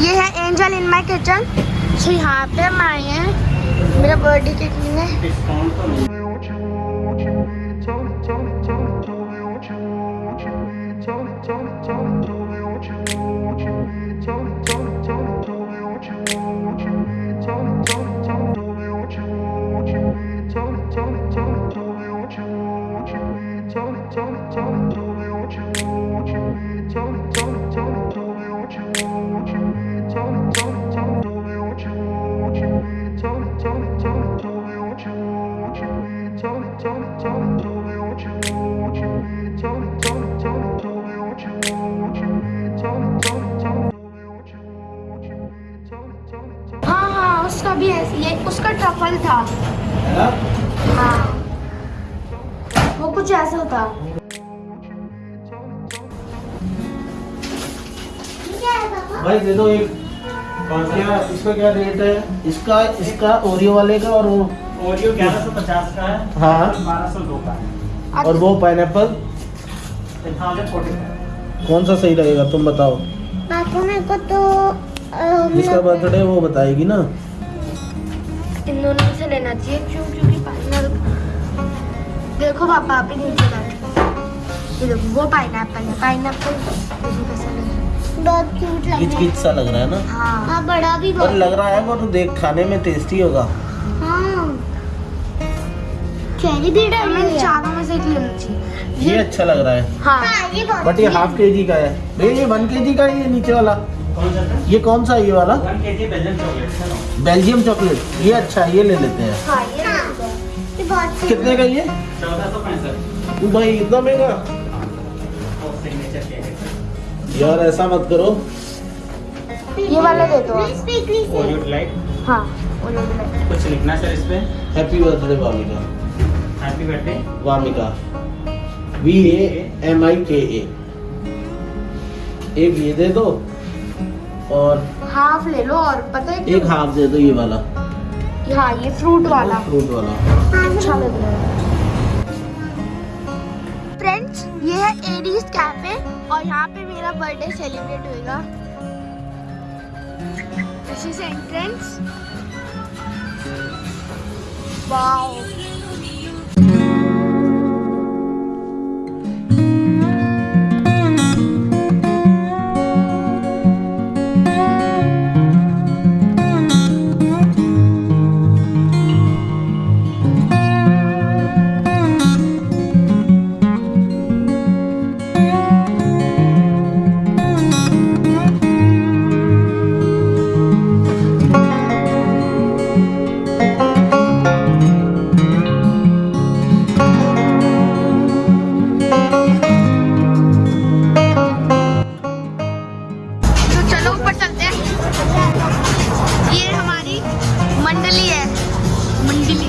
ये है angel in my kitchen so यहाँ पे हम आए हैं। मेरा बर्थडे केक लेने। हाँ भी है ये उसका ट्रफल था। हाँ वो कुछ ऐसा था। भाई दे दो एक। क्या इसका क्या रेट है? इसका इसका ओरियो वाले का और वो ओरियो ग्यारह सौ पचास का है हाँ। बारह सौ दो का है। और वो पाइनएप्पल थाउज़ेंड फोर्टी कौन सा सही रहेगा? तुम बताओ। पापा मेरे को तो जिसका बर्थडे वो बताएगी ना। इन दोनों से लेना चाहिए क्यों? क्योंकि पाइनएप्पल देखो पापा आप ही नीचे बैठे ये देखो वो पाइनएप्पल है पाइनएप्पल देखो कैसा लग रहा है। बहुत क्यूट किच किच सा लग रहा है ना? हाँ। हाँ बड़ा भी और लग रहा है वो तो देख खाने में टेस्टी होगा। हाँ। चेरी भी डाली है। चारों में से एक लेना चाहिए। ये अच्छा लग रहा है। हाँ। हाँ ये बट ये हाफ़ के जी का है। भैया ये वन के जी का है ये नीचे वाला। ये कौन सा है ये वाला? है बेल्जियम चॉकलेट ये अच्छा है ये ले लेते हैं। हाँ ये कितने का ये? चौदह सौ पैंसठ। भाई इतना महँगा? है यार ऐसा मत करो। ये वाला दे दो हाँ कुछ लिखना सर इस पे। Happy birthday Vamika happy birthday Vamika V A M I K A एक ये दे दो। और हाफ़ ले लो और पता है एक हाफ़ दे दो ये वाला। हाँ ये फ्रूट वाला। फ्रूट वाला। अच्छा लग रहा है। फ्रेंड्स ये है एडीज कैफ़े और यहाँ पे मेरा बर्थडे सेलिब्रेट होएगा। दिस इज़ एंट्रेंस वाओ हमारी मंडली है। मंडली।